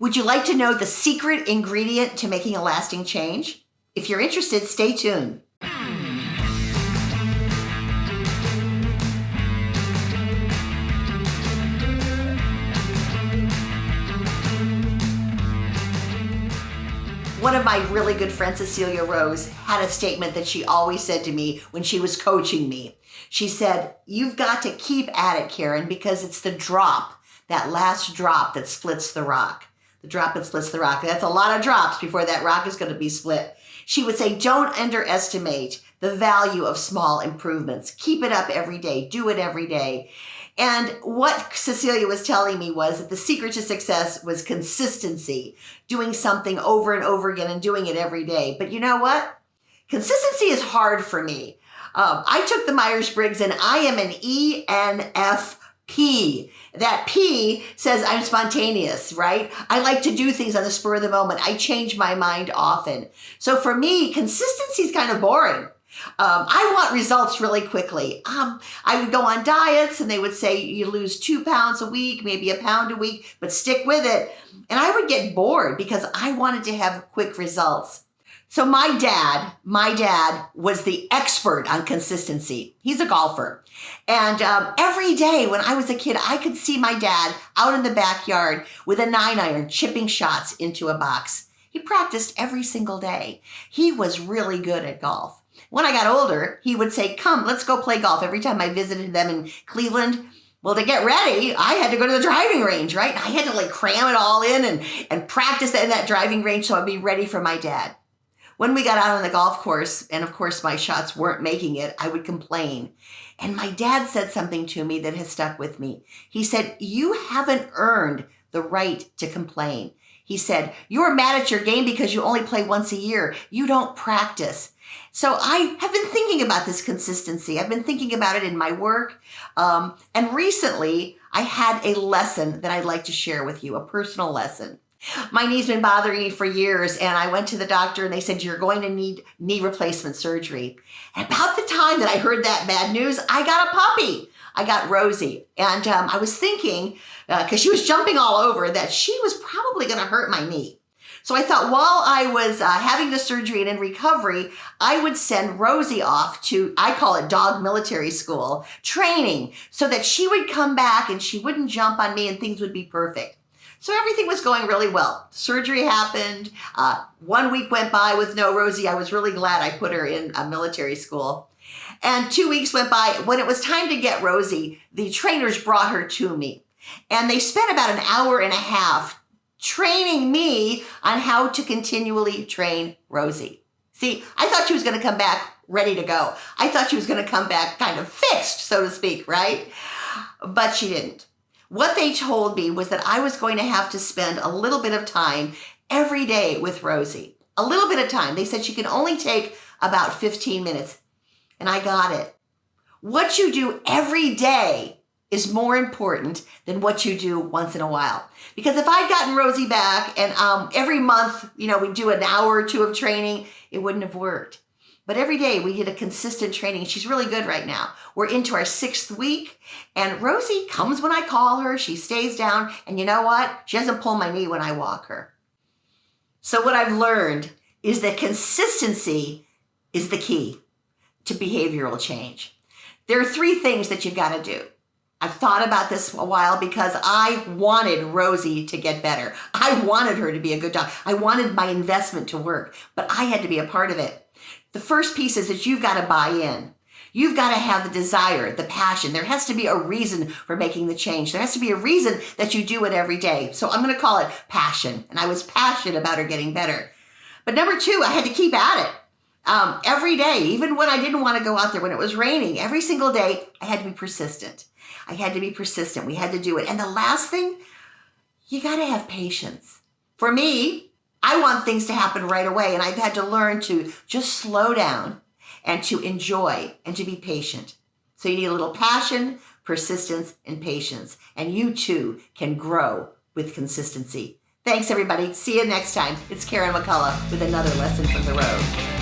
Would you like to know the secret ingredient to making a lasting change? If you're interested, stay tuned. One of my really good friends, Cecilia Rose, had a statement that she always said to me when she was coaching me. She said, You've got to keep at it, Karen, because it's the drop, that last drop that splits the rock. The drop that splits the rock. That's a lot of drops before that rock is going to be split. She would say, Don't underestimate the value of small improvements. Keep it up every day, do it every day. And what Cecilia was telling me was that the secret to success was consistency, doing something over and over again and doing it every day. But you know what? Consistency is hard for me. Um, I took the Myers Briggs and I am an ENFP. That P says I'm spontaneous, right? I like to do things on the spur of the moment. I change my mind often. So for me, consistency is kind of boring. Um, I want results really quickly. Um, I would go on diets and they would say you lose two pounds a week, maybe a pound a week, but stick with it. And I would get bored because I wanted to have quick results. So my dad, my dad was the expert on consistency. He's a golfer. And um, every day when I was a kid, I could see my dad out in the backyard with a nine iron chipping shots into a box. He practiced every single day. He was really good at golf. When I got older, he would say, Come, let's go play golf. Every time I visited them in Cleveland, well, to get ready, I had to go to the driving range, right? I had to like cram it all in and, and practice in that driving range so I'd be ready for my dad. When we got out on the golf course, and of course my shots weren't making it, I would complain. And my dad said something to me that has stuck with me. He said, You haven't earned the right to complain. He said, You're mad at your game because you only play once a year. You don't practice. So I have been thinking about this consistency. I've been thinking about it in my work. Um, and recently, I had a lesson that I'd like to share with you, a personal lesson. My knee's been bothering me for years, and I went to the doctor and they said, You're going to need knee replacement surgery. And about the time that I heard that bad news, I got a puppy. I got Rosie. And um, I was thinking, because uh, she was jumping all over, that she was probably going to hurt my knee. So I thought while I was uh, having the surgery and in recovery, I would send Rosie off to, I call it dog military school, training, so that she would come back and she wouldn't jump on me and things would be perfect. So everything was going really well. Surgery happened. Uh, one week went by with no Rosie. I was really glad I put her in a military school. And two weeks went by. When it was time to get Rosie, the trainers brought her to me. And they spent about an hour and a half training me on how to continually train Rosie. See, I thought she was going to come back ready to go. I thought she was going to come back kind of fixed, so to speak, right? But she didn't. What they told me was that I was going to have to spend a little bit of time every day with Rosie. A little bit of time. They said she can only take about 15 minutes. And I got it. What you do every day is more important than what you do once in a while. Because if I'd gotten Rosie back and um, every month, you know, we do an hour or two of training, it wouldn't have worked. But every day we did a consistent training. She's really good right now. We're into our sixth week, and Rosie comes when I call her. She stays down, and you know what? She doesn't pull my knee when I walk her. So, what I've learned is that consistency is the key to behavioral change. There are three things that you've got to do. I've thought about this a while because I wanted Rosie to get better. I wanted her to be a good dog. I wanted my investment to work, but I had to be a part of it. The first piece is that you've got to buy in. You've got to have the desire, the passion. There has to be a reason for making the change. There has to be a reason that you do it every day. So I'm going to call it passion. And I was passionate about her getting better. But number two, I had to keep at it. Um, every day, even when I didn't want to go out there, when it was raining, every single day, I had to be persistent. I had to be persistent. We had to do it. And the last thing, you got to have patience. For me, I want things to happen right away. And I've had to learn to just slow down and to enjoy and to be patient. So you need a little passion, persistence, and patience. And you too can grow with consistency. Thanks, everybody. See you next time. It's Karen McCullough with another lesson from the road.